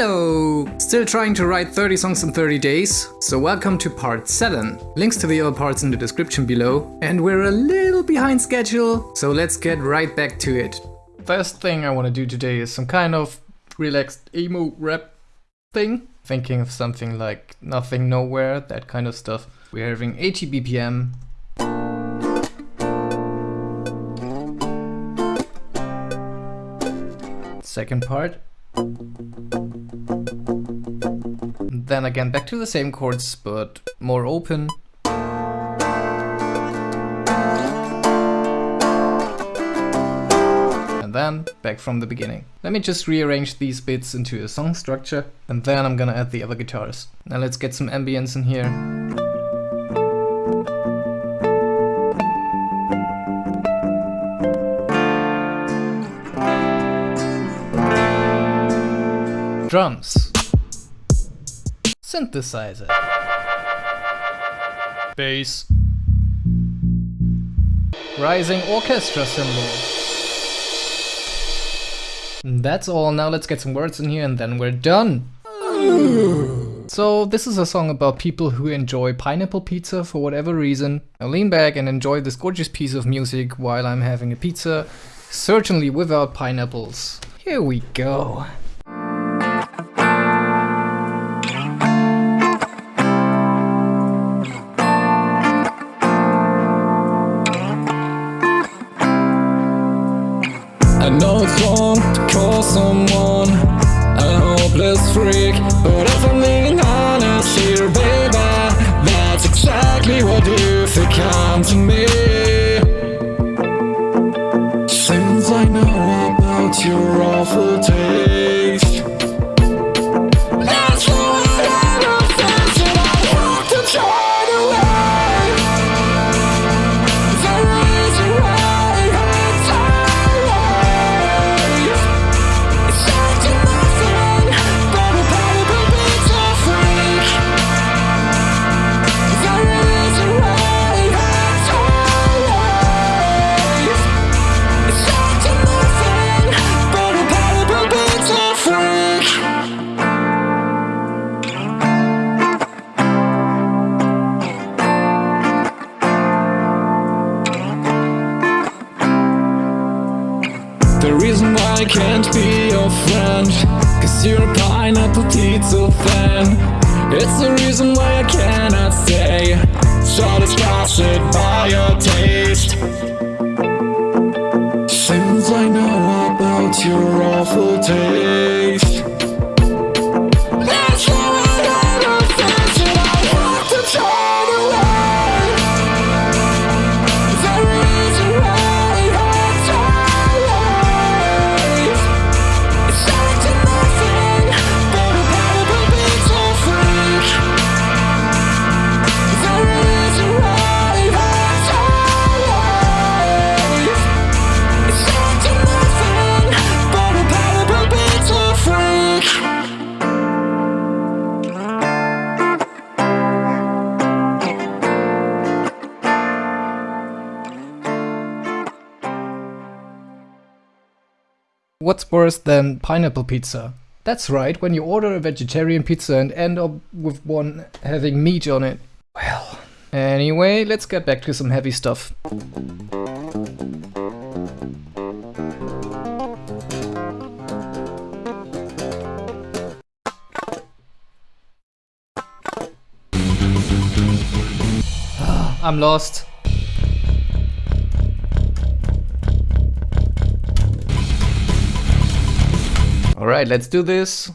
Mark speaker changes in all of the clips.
Speaker 1: Hello! Still trying to write 30 songs in 30 days? So welcome to part 7. Links to the other parts in the description below. And we're a little behind schedule, so let's get right back to it. First thing I want to do today is some kind of relaxed emo rap thing. Thinking of something like Nothing Nowhere, that kind of stuff. We're having 80 BPM. Second part. Then again back to the same chords, but more open. And then back from the beginning. Let me just rearrange these bits into a song structure, and then I'm gonna add the other guitars. Now let's get some ambience in here. Drums. Synthesizer. Bass. Rising orchestra cymbal. That's all, now let's get some words in here and then we're done. So this is a song about people who enjoy pineapple pizza for whatever reason. I lean back and enjoy this gorgeous piece of music while I'm having a pizza, certainly without pineapples. Here we go.
Speaker 2: Disgusted by your taste. Since I know about your awful taste
Speaker 1: What's worse than pineapple pizza? That's right, when you order a vegetarian pizza and end up with one having meat on it. Well, anyway, let's get back to some heavy stuff. Ah, I'm lost. Alright, let's do this.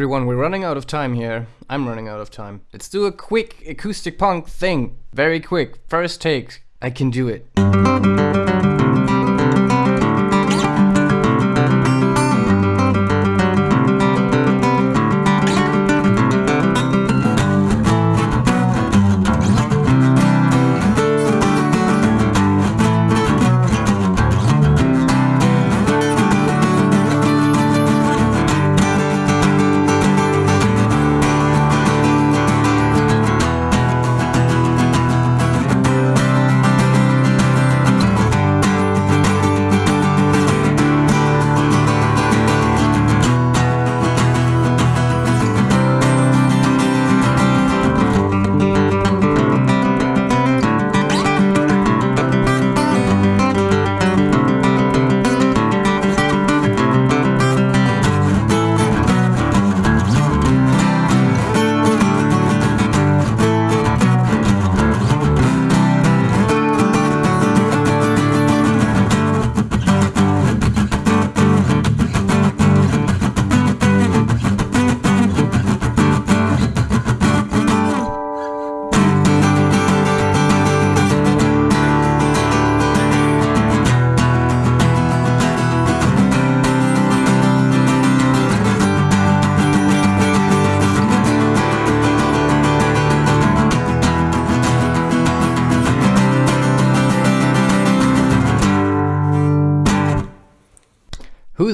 Speaker 1: Everyone, we're running out of time here. I'm running out of time. Let's do a quick acoustic punk thing. Very quick. First take. I can do it.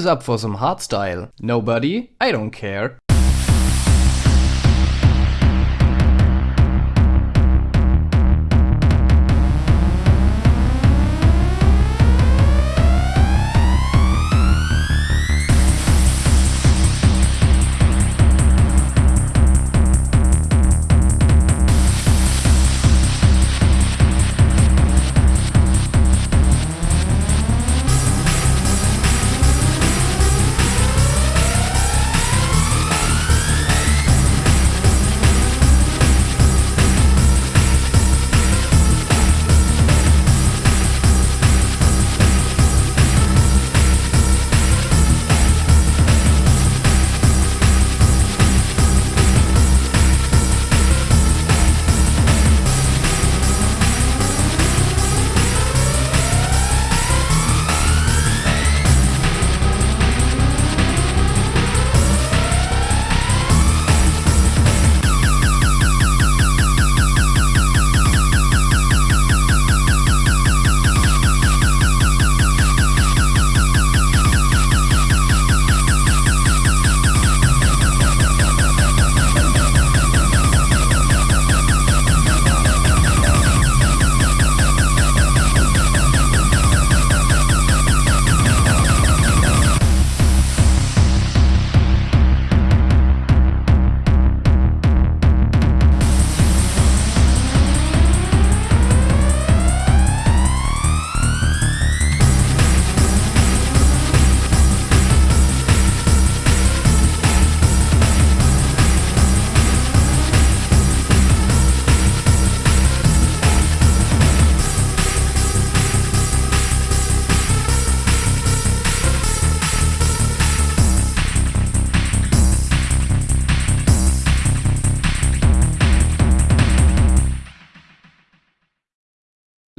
Speaker 1: Up for some hardstyle? Nobody? I don't care.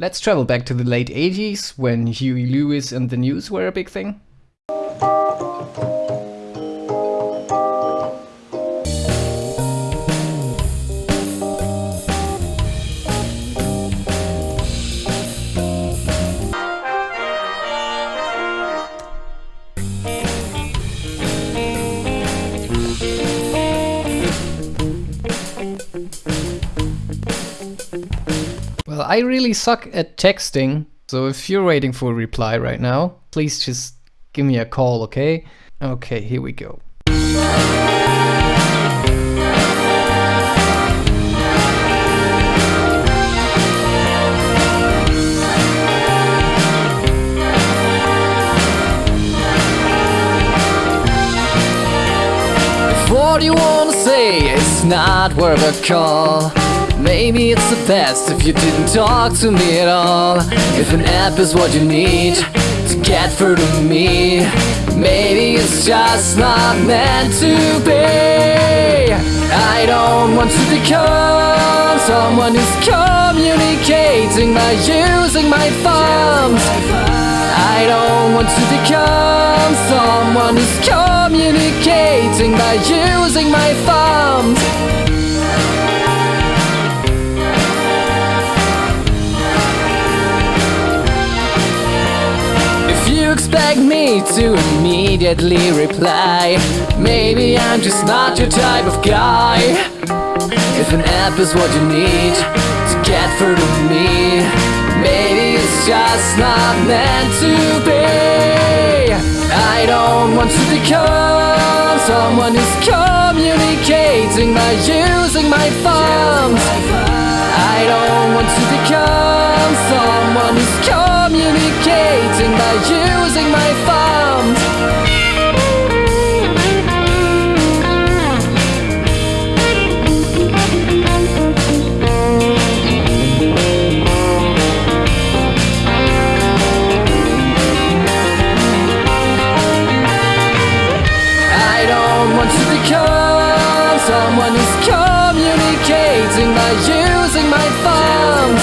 Speaker 1: Let's travel back to the late 80s when Huey Lewis and the News were a big thing. Well, I really suck at texting, so if you're waiting for a reply right now, please just give me a call, okay? Okay, here we go.
Speaker 3: Wanna say it's not worth a call Maybe it's the best if you didn't talk to me at all If an app is what you need to get through to me
Speaker 1: Maybe it's just not meant to be. I don't want to become someone who's communicating by using my thumbs. I don't want to become someone who's communicating by using my thumbs. If you expect me to immediately reply, maybe I'm just not your type of guy. If an app is what you need to get through to me, just not meant to be. I don't want to become someone who's communicating by using my thumbs. I don't want to become someone who's communicating by using my thumbs. Someone who's communicating by using my thumbs.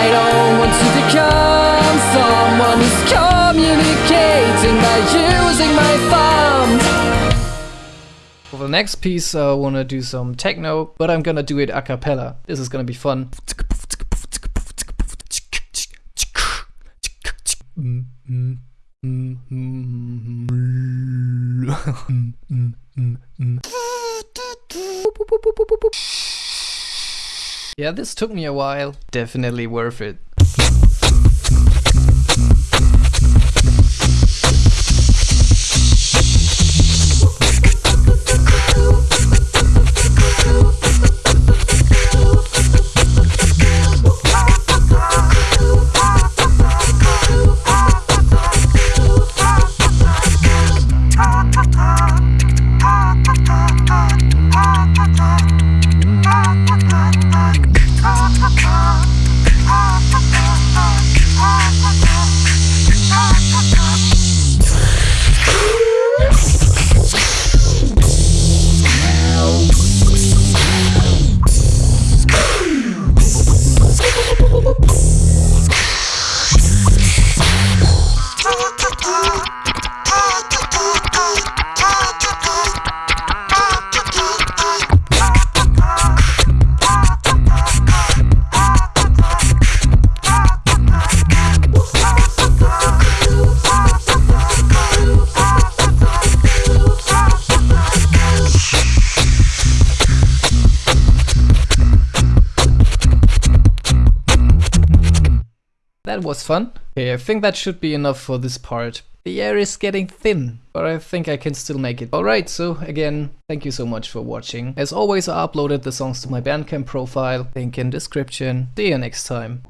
Speaker 1: I don't want to become someone who's communicating by using my thumbs.
Speaker 4: For the next piece, I wanna do some techno, but I'm gonna do it a cappella. This is gonna be fun. Yeah, this took me a while. Definitely worth it. That was fun. Okay, I think that should be enough for this part. The air is getting thin, but I think I can still make it. Alright, so again, thank you so much for watching. As always, I uploaded the songs to my Bandcamp profile, link in description. See you next time.